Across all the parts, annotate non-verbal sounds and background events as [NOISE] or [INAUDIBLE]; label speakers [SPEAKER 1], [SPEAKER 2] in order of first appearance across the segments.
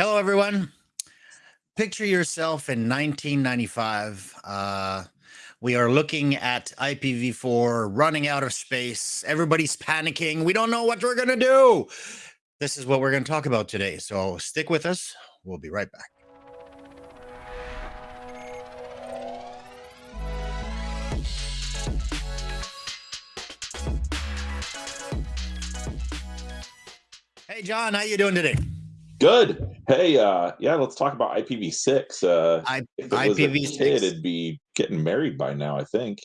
[SPEAKER 1] Hello, everyone. Picture yourself in 1995. Uh, we are looking at IPv4 running out of space. Everybody's panicking. We don't know what we're going to do. This is what we're going to talk about today. So stick with us. We'll be right back. Hey, John, how you doing today?
[SPEAKER 2] Good. Hey, uh, yeah, let's talk about IPv6. Uh,
[SPEAKER 1] I,
[SPEAKER 2] if it was a
[SPEAKER 1] IPv6.
[SPEAKER 2] kid, it'd be getting married by now, I think.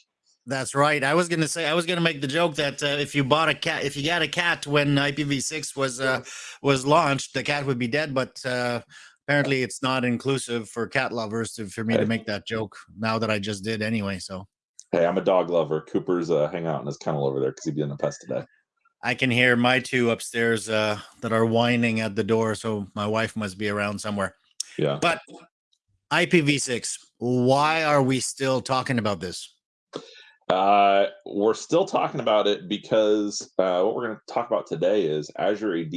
[SPEAKER 1] That's right. I was gonna say I was gonna make the joke that uh, if you bought a cat, if you got a cat when IPv6 was uh, was launched, the cat would be dead. But uh, apparently, it's not inclusive for cat lovers to for me to make that joke. Now that I just did anyway, so
[SPEAKER 2] Hey, I'm a dog lover. Cooper's uh, hanging out in his kennel over there because he he's being a pest today.
[SPEAKER 1] I can hear my two upstairs uh, that are whining at the door. So my wife must be around somewhere.
[SPEAKER 2] Yeah.
[SPEAKER 1] But IPv6, why are we still talking about this?
[SPEAKER 2] Uh, we're still talking about it because uh, what we're going to talk about today is Azure AD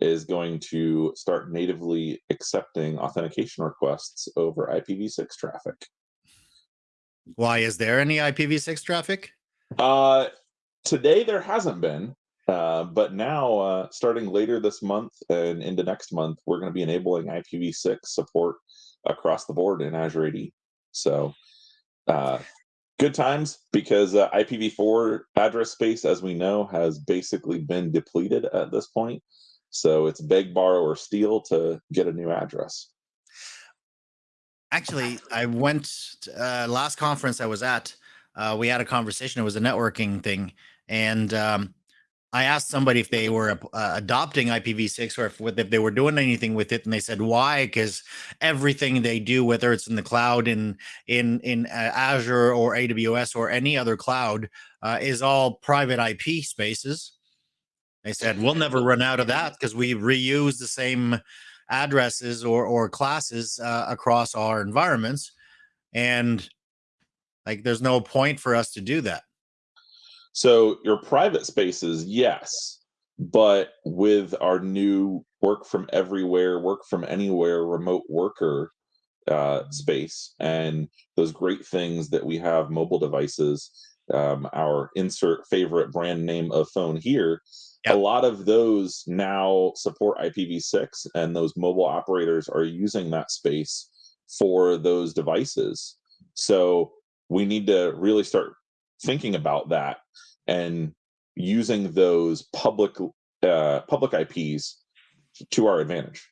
[SPEAKER 2] is going to start natively accepting authentication requests over IPv6 traffic.
[SPEAKER 1] Why is there any IPv6 traffic?
[SPEAKER 2] Uh, today there hasn't been, uh, but now uh, starting later this month and into next month, we're going to be enabling IPv6 support across the board in Azure AD. So, uh, good times because uh, IPv4 address space, as we know, has basically been depleted at this point. So it's beg, borrow, or steal to get a new address.
[SPEAKER 1] Actually, I went uh, last conference I was at. We had a conversation. It was a networking thing, and um, I asked somebody if they were uh, adopting IPv6 or if, if they were doing anything with it, and they said why? Because everything they do, whether it's in the cloud, in in in uh, Azure or AWS or any other cloud, uh, is all private IP spaces. They said we'll never run out of that because we reuse the same addresses or or classes uh, across our environments, and like there's no point for us to do that.
[SPEAKER 2] So your private spaces, yes, but with our new work from everywhere, work from anywhere, remote worker uh, space, and those great things that we have mobile devices, um, our insert favorite brand name of phone here.
[SPEAKER 1] Yep.
[SPEAKER 2] A lot of those now support IPv6, and those mobile operators are using that space for those devices. So we need to really start thinking about that and using those public uh, public IPs to our advantage.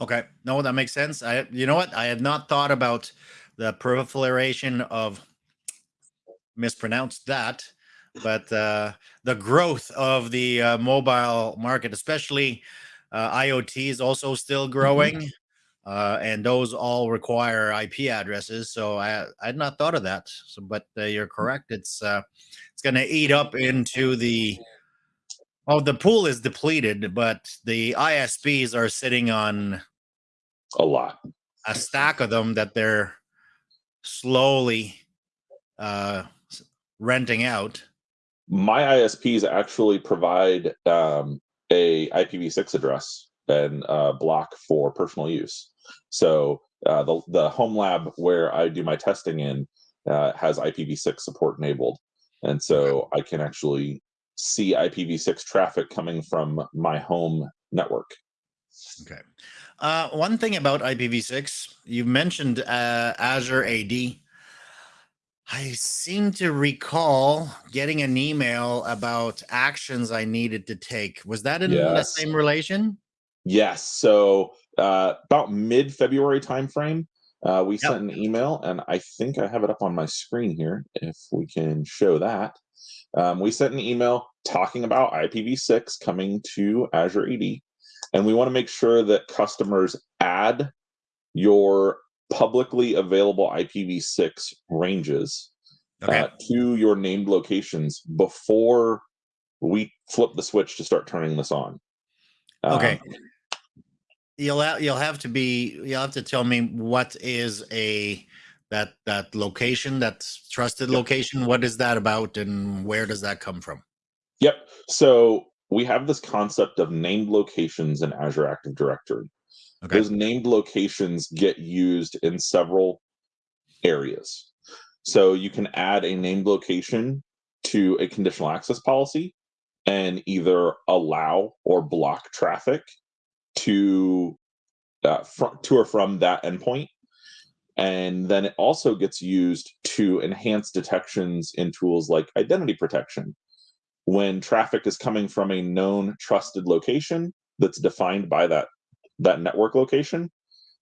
[SPEAKER 1] Okay, no, that makes sense. I, you know what, I had not thought about the proliferation of mispronounced that, but uh, the growth of the uh, mobile market, especially uh, IoT, is also still growing. Uh, and those all require IP addresses. So I I had not thought of that. So, but uh, you're correct. It's uh, it's going to eat up into the oh the pool is depleted, but the ISPs are sitting on
[SPEAKER 2] A lot.
[SPEAKER 1] a stack of them that they're slowly uh, renting out.
[SPEAKER 2] My ISPs actually provide um, a IPv6 address and uh, block for personal use. So uh, the the home lab where I do my testing in uh, has IPv6 support enabled, and so I can actually see IPv6 traffic coming from my home network.
[SPEAKER 1] Okay. Uh, one thing about IPv6, you mentioned uh, Azure AD. I seem to recall getting an email about actions I needed to take. Was that in the same relation?
[SPEAKER 2] Yes. So uh, about mid February timeframe, uh, we sent an email, and I think I have it up on my screen here. If we can show that, um, we sent an email talking about IPv6 coming to Azure AD, and we want to make sure that customers add your publicly available IPv6 ranges
[SPEAKER 1] Okay.
[SPEAKER 2] uh, to your named locations before we flip the switch to start turning this on.
[SPEAKER 1] Okay.
[SPEAKER 2] Um,
[SPEAKER 1] You'll ha- you'll have to be you'll have to tell me what is a that that location that trusted
[SPEAKER 2] Yep.
[SPEAKER 1] location. What is that about, and where does that come from?
[SPEAKER 2] Yep. So we have this concept of named locations in Azure Active Directory.
[SPEAKER 1] Okay.
[SPEAKER 2] Those named locations get used in several areas. So you can add a named location to a conditional access policy and either allow or block traffic to uh, fr- to or from that endpoint. And then it also gets used to enhance detections in tools like identity protection. When traffic is coming from a known trusted location that's defined by that that network location,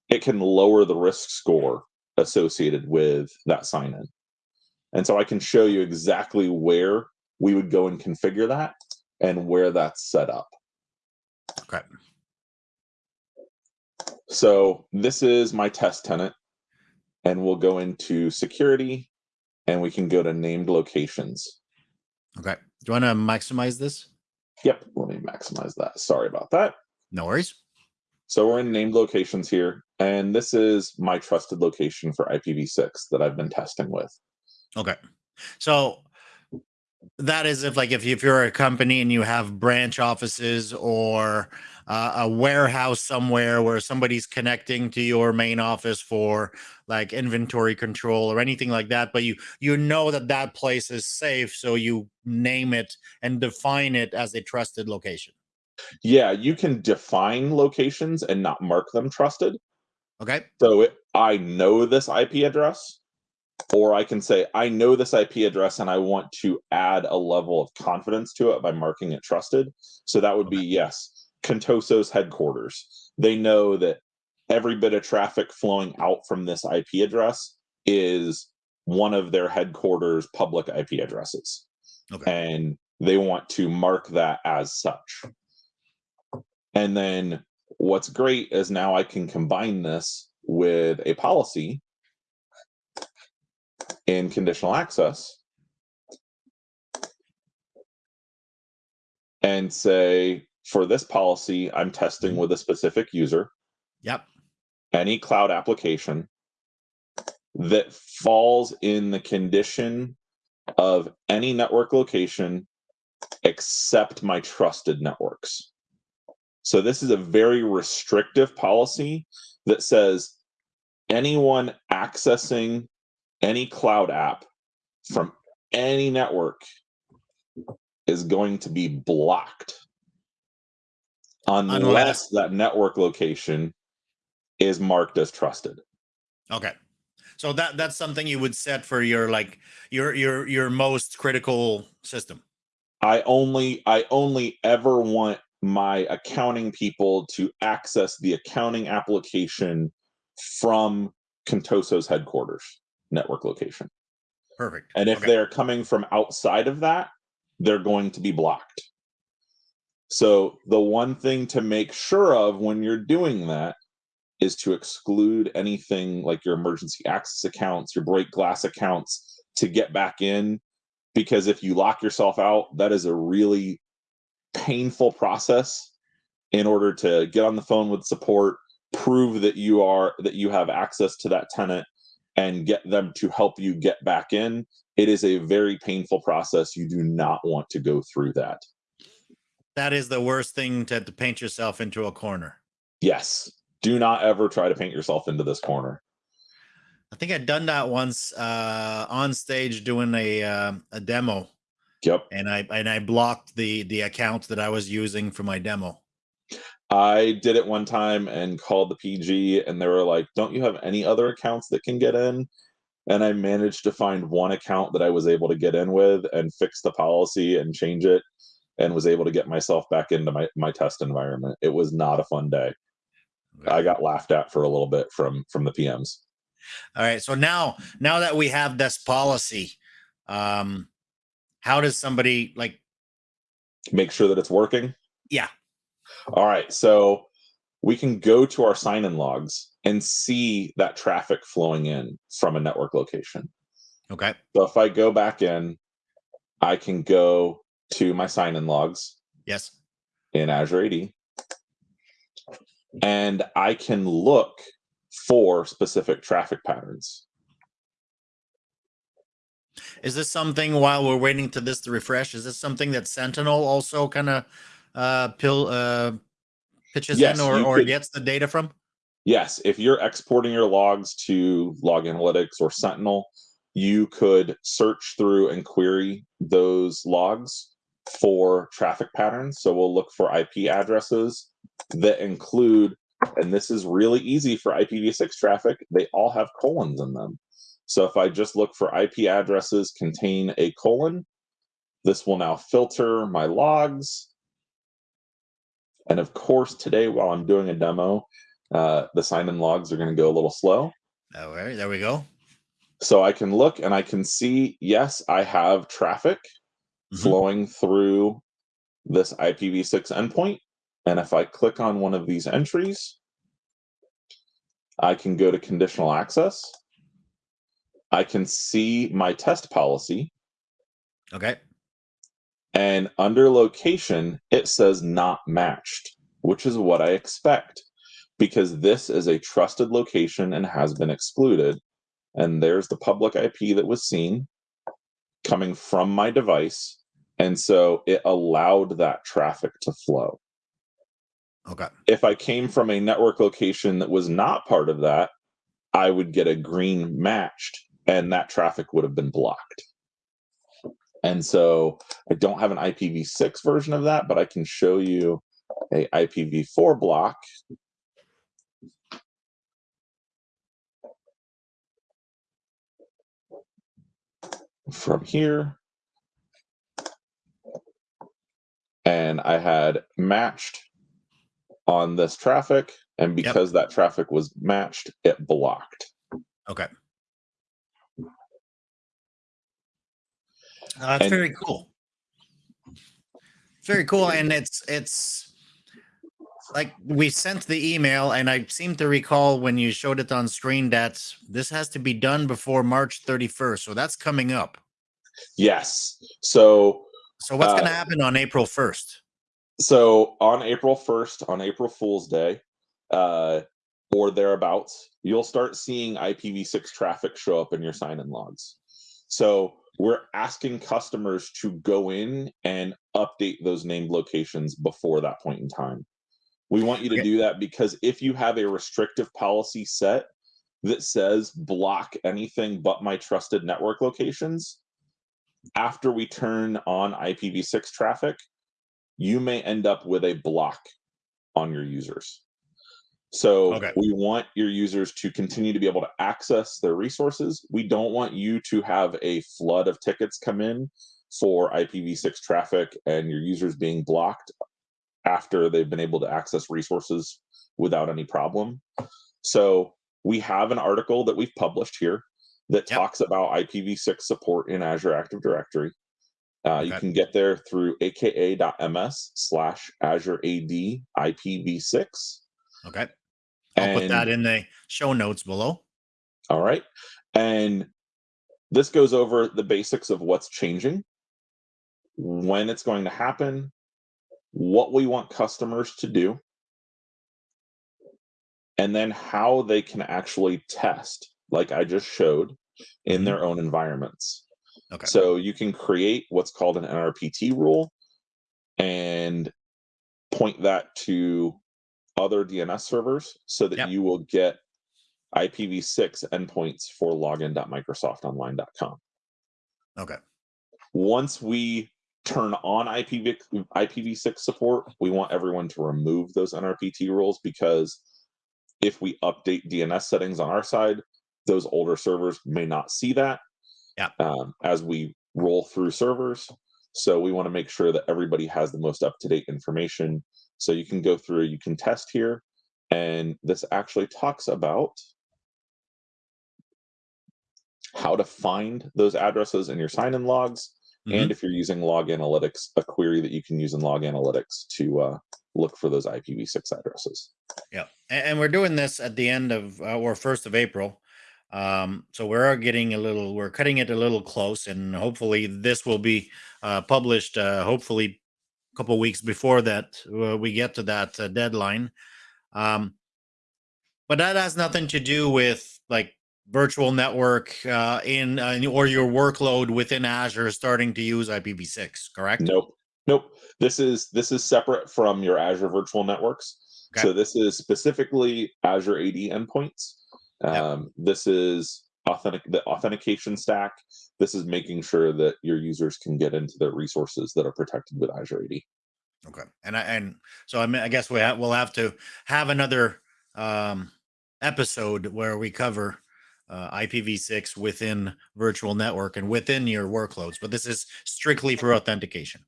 [SPEAKER 2] it can lower the risk score associated with that sign in. And so I can show you exactly where we would go and configure that and where that's set up.
[SPEAKER 1] Okay.
[SPEAKER 2] So this is my test tenant, and we'll go into security and we can go to named locations.
[SPEAKER 1] Okay. Do you want to maximize this?
[SPEAKER 2] Yep, let me maximize that. Sorry about that.
[SPEAKER 1] No worries.
[SPEAKER 2] So we're in named locations here, and this is my trusted location for IPv6 that I've been testing with.
[SPEAKER 1] Okay. So that is if like if, you, if you're a company and you have branch offices or uh, a warehouse somewhere where somebody's connecting to your main office for like inventory control or anything like that but you you know that that place is safe so you name it and define it as a trusted location
[SPEAKER 2] Yeah, you can define locations and not mark them trusted.
[SPEAKER 1] okay
[SPEAKER 2] So it, I know this IP address, or I can say, I know this IP address and I want to add a level of confidence to it by marking it trusted. So that would be yes, Contoso's headquarters. They know that every bit of traffic flowing out from this IP address is one of their headquarters public IP addresses.
[SPEAKER 1] Okay.
[SPEAKER 2] And they want to mark that as such. And then what's great is now I can combine this with a policy in conditional access and say for this policy i'm testing mm-hmm. with a specific user.
[SPEAKER 1] Yep.
[SPEAKER 2] Any cloud application that falls in the condition of any network location except my trusted networks. So this is a very restrictive policy that says anyone accessing any cloud app from any network is going to be blocked unless,
[SPEAKER 1] Unless-
[SPEAKER 2] that network location is marked as trusted.
[SPEAKER 1] okay so that that's something you would set for your like your your your most critical system
[SPEAKER 2] I only I only ever want my accounting people to access the accounting application from Contoso's headquarters network location.
[SPEAKER 1] perfect
[SPEAKER 2] And if
[SPEAKER 1] Okay.
[SPEAKER 2] they're coming from outside of that, they're going to be blocked. So the one thing to make sure of when you're doing that is to exclude anything like your emergency access accounts, your break glass accounts to get back in. Because if you lock yourself out, that is a really painful process in order to get on the phone with support, prove that you are that you have access to that tenant and get them to help you get back in. It is a very painful process. You do not want to go through that.
[SPEAKER 1] That is the worst thing to, to paint yourself into a corner
[SPEAKER 2] Yes. Do not ever try to paint yourself into this corner.
[SPEAKER 1] I think I'd done that once uh, on stage doing a uh, a demo,
[SPEAKER 2] Yep.
[SPEAKER 1] and I and I blocked the the account that I was using for my demo.
[SPEAKER 2] I did it one time and called the PG, and they were like, Don't you have any other accounts that can get in? And I managed to find one account that I was able to get in with and fix the policy and change it and was able to get myself back into my, my test environment. It was not a fun day. I got laughed at for a little bit from from the PMs.
[SPEAKER 1] All right, so now now that we have this policy, um, how does somebody like?
[SPEAKER 2] Make sure that it's working.
[SPEAKER 1] Yeah.
[SPEAKER 2] All right. So we can go to our sign in logs and see that traffic flowing in from a network location.
[SPEAKER 1] Okay,
[SPEAKER 2] So if I go back in, I can go to my sign in logs
[SPEAKER 1] yes,
[SPEAKER 2] in Azure AD and I can look for specific traffic patterns.
[SPEAKER 1] is this something while we're waiting to this to refresh? Is this something that Sentinel also kind of uh, pill uh, pitches
[SPEAKER 2] Yes,
[SPEAKER 1] in or, or
[SPEAKER 2] could-
[SPEAKER 1] gets the data from?
[SPEAKER 2] Yes, if you're exporting your logs to Log Analytics or Sentinel, you could search through and query those logs for traffic patterns. So we'll look for IP addresses that include, and this is really easy for IPv6 traffic, they all have colons in them. So if I just look for IP addresses contain a colon, this will now filter my logs. And of course, today while I'm doing a demo, uh, the sign-in logs are going to go a little slow.
[SPEAKER 1] All right, there we go.
[SPEAKER 2] So I can look and I can see, yes, I have traffic
[SPEAKER 1] Mhm.
[SPEAKER 2] flowing through this IPv6 endpoint. And if I click on one of these entries, I can go to conditional access. I can see my test policy.
[SPEAKER 1] Okay.
[SPEAKER 2] And under location, it says not matched, which is what I expect because this is a trusted location and has been excluded. And there's the public IP that was seen coming from my device. And so it allowed that traffic to flow.
[SPEAKER 1] Okay.
[SPEAKER 2] If I came from a network location that was not part of that, I would get a green matched and that traffic would have been blocked. And so I don't have an IPv6 version of that, but I can show you a IPv4 block. From here. And I had matched on this traffic, and because that traffic was matched, it blocked.
[SPEAKER 1] Okay. Uh, that's
[SPEAKER 2] And-
[SPEAKER 1] very cool. Very cool, and it's it's like we sent the email, and I seem to recall when you showed it on screen that this has to be done before March thirty first. So that's coming up.
[SPEAKER 2] Yes. So
[SPEAKER 1] So what's going to
[SPEAKER 2] Uh,
[SPEAKER 1] happen on April first?
[SPEAKER 2] so on April 1st, on April Fool's Day, uh, or thereabouts, you'll start seeing IPv6 traffic show up in your sign-in logs. So we're asking customers to go in and update those named locations before that point in time. We want you to do that because if you have a restrictive policy set that says block anything but my trusted network locations, after we turn on IPv6 traffic, you may end up with a block on your users. So
[SPEAKER 1] Okay.
[SPEAKER 2] we want your users to continue to be able to access their resources. We don't want you to have a flood of tickets come in for IPv6 traffic and your users being blocked after they've been able to access resources without any problem. So we have an article that we've published here that
[SPEAKER 1] Yep.
[SPEAKER 2] talks about IPv6 support in Azure Active Directory. Uh, You can get there through aka.ms slash Azure AD IPv6.
[SPEAKER 1] Okay, I'll put that in the show notes below.
[SPEAKER 2] All right. And this goes over the basics of what's changing, when it's going to happen, what we want customers to do, and then how they can actually test, like I just showed, in their mm-hmm. own environments.
[SPEAKER 1] Okay.
[SPEAKER 2] So you can create what's called an NRPT rule and point that to other DNS servers so that
[SPEAKER 1] Yep.
[SPEAKER 2] you will get IPv6 endpoints for login.microsoftonline.com.
[SPEAKER 1] Okay.
[SPEAKER 2] Once we turn on IPv, IPv6 support, we want everyone to remove those NRPT rules because if we update DNS settings on our side, those older servers may not see that
[SPEAKER 1] Yeah.
[SPEAKER 2] um, as we roll through servers. So we want to make sure that everybody has the most up to date information. So you can go through, you can test here, and this actually talks about how to find those addresses in your sign in logs.
[SPEAKER 1] Mhm.
[SPEAKER 2] And if you're using Log Analytics, a query that you can use in Log Analytics to uh, look for those IPv6 addresses.
[SPEAKER 1] Yeah, and, and we're doing this at the end of uh, or first of April. Um, so we're getting a little, we're cutting it a little close, and hopefully this will be uh, published. Uh, hopefully, a couple weeks before that uh, we get to that uh, deadline. Um, but that has nothing to do with like virtual network uh, in or your workload within Azure starting to use IPv6. Correct?
[SPEAKER 2] Nope. Nope. This is this is separate from your Azure virtual networks.
[SPEAKER 1] Okay.
[SPEAKER 2] So this is specifically Azure AD endpoints. Um, This is authentic the authentication stack. This is making sure that your users can get into the resources that are protected with Azure AD.
[SPEAKER 1] Okay, and I and so I mean, I guess we ha- we'll have to have another um, episode where we cover uh, IPv6 within virtual network and within your workloads. But this is strictly for authentication.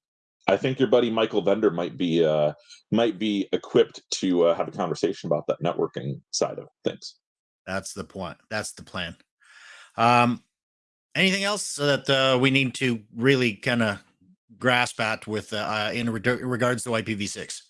[SPEAKER 2] I think your buddy Michael Bender might be uh, might be equipped to uh, have a conversation about that networking side of things.
[SPEAKER 1] That's the point. That's the plan. Um, anything else that uh, we need to really kind of grasp at with uh, uh, in re- regards to IPv6?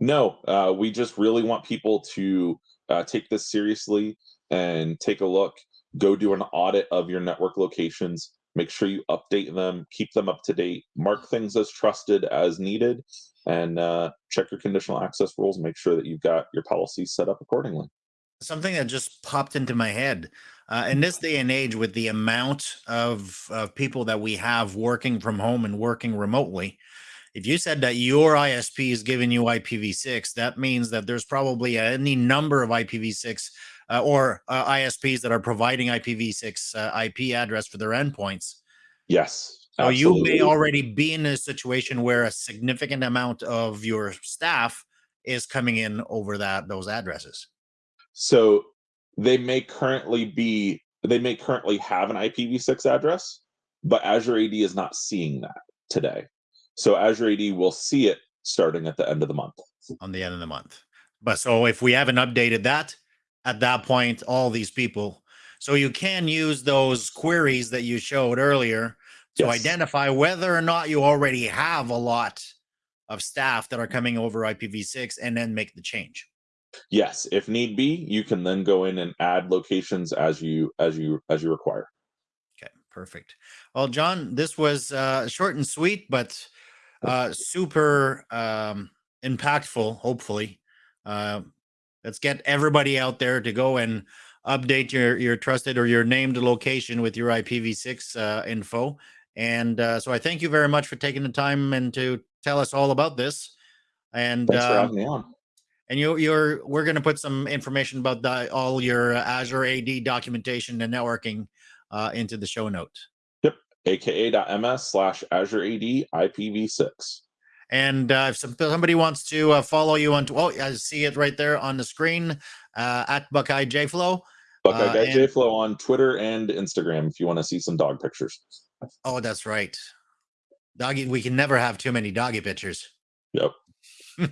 [SPEAKER 2] No, uh, we just really want people to uh, take this seriously and take a look. Go do an audit of your network locations. Make sure you update them, keep them up to date, mark things as trusted as needed, and uh, check your conditional access rules. Make sure that you've got your policies set up accordingly.
[SPEAKER 1] Something that just popped into my head uh, in this day and age with the amount of, of people that we have working from home and working remotely if you said that your isp is giving you ipv6 that means that there's probably any number of ipv6 uh, or uh, isps that are providing ipv6 uh, ip address for their endpoints.
[SPEAKER 2] Yes.
[SPEAKER 1] so you may already be in a situation where a significant amount of your staff is coming in over that those addresses
[SPEAKER 2] So they may currently be they may currently have an IPv6 address, but Azure AD is not seeing that today. So Azure AD will see it starting at the end of the month.
[SPEAKER 1] on the end of the month. But so if we haven't updated that, at that point, all these people, so you can use those queries that you showed earlier to
[SPEAKER 2] Yes.
[SPEAKER 1] identify whether or not you already have a lot of staff that are coming over IPv6 and then make the change.
[SPEAKER 2] Yes, if need be, you can then go in and add locations as you as you as you require.
[SPEAKER 1] Okay, perfect. Well, John, this was uh, short and sweet, but uh, super um, impactful. Hopefully, uh, let's get everybody out there to go and update your your trusted or your named location with your IPv6 uh, info. And uh, so, I thank you very much for taking the time and to tell us all about this. And
[SPEAKER 2] Thanks for
[SPEAKER 1] um,
[SPEAKER 2] having me on.
[SPEAKER 1] And you, you're we're going to put some information about the, all your uh, Azure AD documentation and networking uh, into the show notes. note.
[SPEAKER 2] aka.ms slash Azure AD IPv6.
[SPEAKER 1] And uh, if some, somebody wants to uh, follow you on, oh, I see it right there on the screen uh, at Buckeye JFlow.
[SPEAKER 2] Buckeye
[SPEAKER 1] Uh,
[SPEAKER 2] JFlow on Twitter and Instagram if you want to see some dog pictures.
[SPEAKER 1] Oh, that's right. Doggy, we can never have too many doggy pictures.
[SPEAKER 2] Yep. [LAUGHS]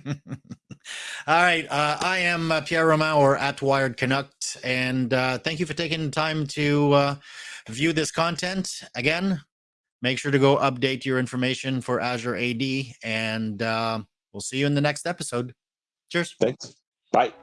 [SPEAKER 1] All right. Uh, I am uh, Pierre Roman or at Wired Canuck. And uh, thank you for taking the time to uh, view this content. Again, make sure to go update your information for Azure AD. And uh, we'll see you in the next episode. Cheers.
[SPEAKER 2] Thanks. Bye.